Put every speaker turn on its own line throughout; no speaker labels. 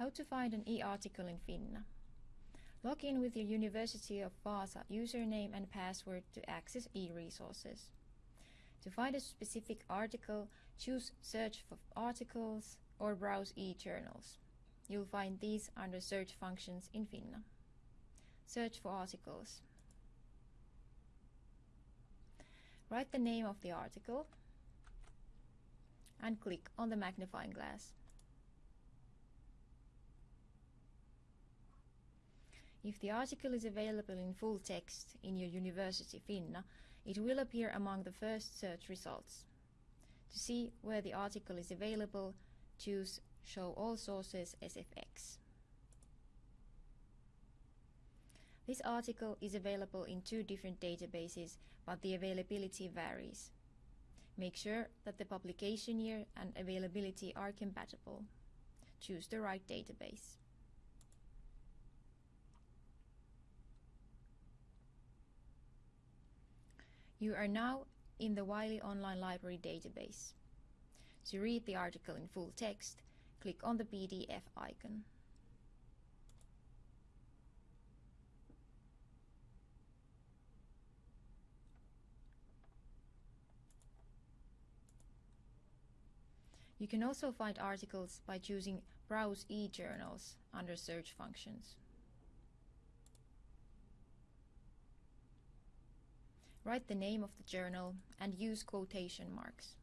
How to find an e-article in Finna. Log in with your University of Vaasa username and password to access e-resources. To find a specific article, choose Search for articles or browse e-journals. You'll find these under search functions in Finna. Search for articles. Write the name of the article and click on the magnifying glass. If the article is available in full text in your University Finna, it will appear among the first search results. To see where the article is available, choose Show all sources SFX. This article is available in two different databases, but the availability varies. Make sure that the publication year and availability are compatible. Choose the right database. You are now in the Wiley Online Library database. To read the article in full text, click on the PDF icon. You can also find articles by choosing Browse e-journals under search functions. Write the name of the journal and use quotation marks.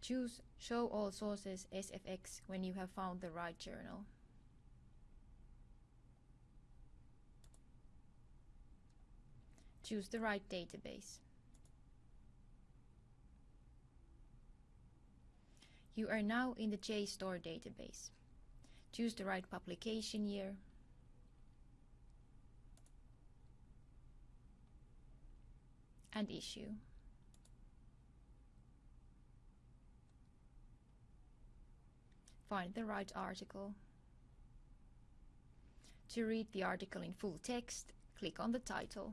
Choose Show all sources SFX when you have found the right journal. Choose the right database. You are now in the JSTOR database. Choose the right publication year. and issue. Find the right article. To read the article in full text, click on the title.